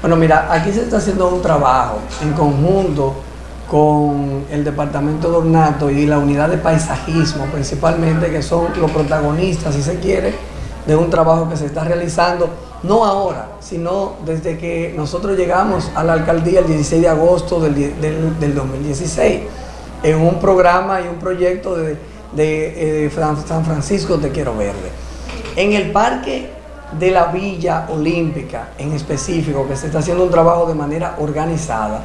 Bueno, mira, aquí se está haciendo un trabajo en conjunto con el departamento de ornato y la unidad de paisajismo principalmente, que son los protagonistas, si se quiere, de un trabajo que se está realizando, no ahora, sino desde que nosotros llegamos a la alcaldía el 16 de agosto del, 2016, en un programa y un proyecto de, de San Francisco de Quiero Verde. En el parque de la Villa Olímpica en específico, que se está haciendo un trabajo de manera organizada,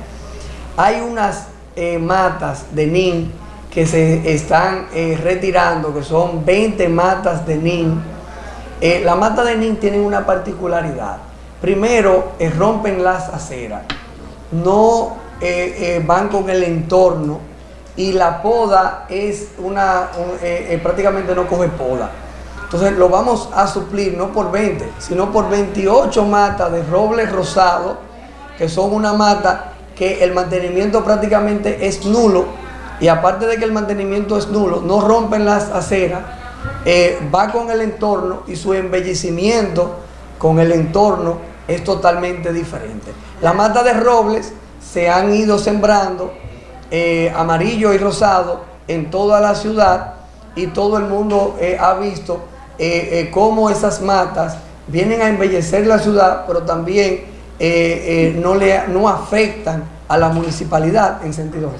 hay unas eh, matas de NIN que se están eh, retirando, que son 20 matas de NIN. Eh, la mata de NIN tiene una particularidad. Primero, rompen las aceras, no van con el entorno y la poda es una, prácticamente no coge poda entonces lo vamos a suplir no por 20, sino por 28 matas de roble rosado, que son una mata que el mantenimiento prácticamente es nulo, y aparte de que el mantenimiento es nulo, no rompen las aceras, eh, va con el entorno y su embellecimiento con el entorno es totalmente diferente. La mata de robles se han ido sembrando eh, amarillo y rosado en toda la ciudad y todo el mundo eh, ha visto eh, eh, cómo esas matas vienen a embellecer la ciudad, pero también eh, no, le, no afectan a la municipalidad en sentido